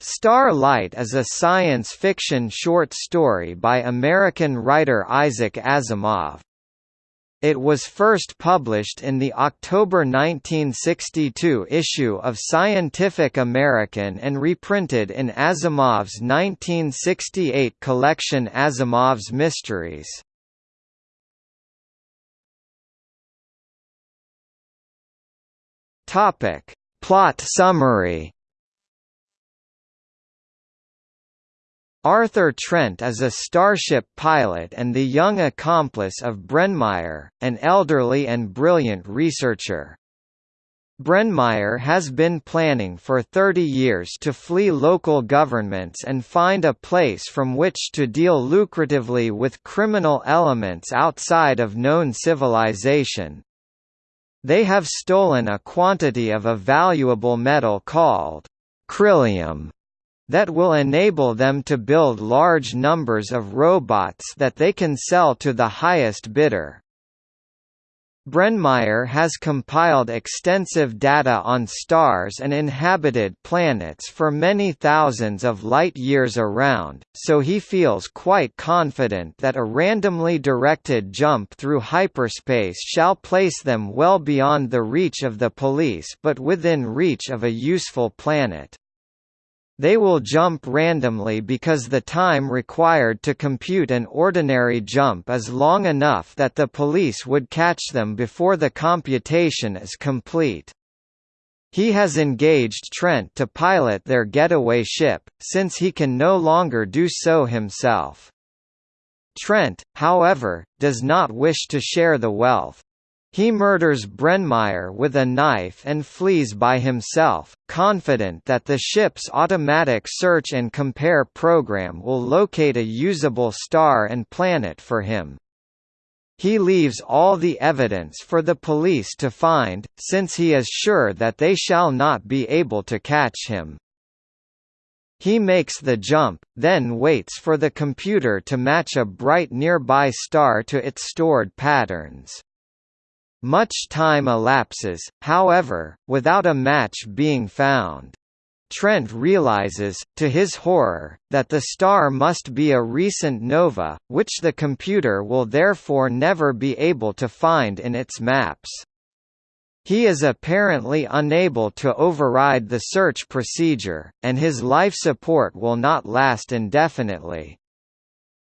Starlight is a science fiction short story by American writer Isaac Asimov. It was first published in the October 1962 issue of Scientific American and reprinted in Asimov's 1968 collection Asimov's Mysteries. Plot summary Arthur Trent is a starship pilot and the young accomplice of Brennmeyer, an elderly and brilliant researcher. Brennmeyer has been planning for 30 years to flee local governments and find a place from which to deal lucratively with criminal elements outside of known civilization. They have stolen a quantity of a valuable metal called Krillium that will enable them to build large numbers of robots that they can sell to the highest bidder. Brennmeyer has compiled extensive data on stars and inhabited planets for many thousands of light-years around, so he feels quite confident that a randomly directed jump through hyperspace shall place them well beyond the reach of the police but within reach of a useful planet. They will jump randomly because the time required to compute an ordinary jump is long enough that the police would catch them before the computation is complete. He has engaged Trent to pilot their getaway ship, since he can no longer do so himself. Trent, however, does not wish to share the wealth. He murders Brennmeyer with a knife and flees by himself, confident that the ship's automatic search and compare program will locate a usable star and planet for him. He leaves all the evidence for the police to find, since he is sure that they shall not be able to catch him. He makes the jump, then waits for the computer to match a bright nearby star to its stored patterns. Much time elapses, however, without a match being found. Trent realizes, to his horror, that the star must be a recent nova, which the computer will therefore never be able to find in its maps. He is apparently unable to override the search procedure, and his life support will not last indefinitely.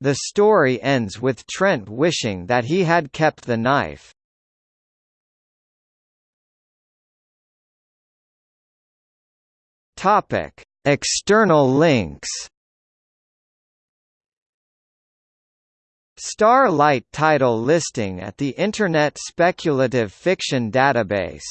The story ends with Trent wishing that he had kept the knife. Topic: External links. Starlight title listing at the Internet Speculative Fiction Database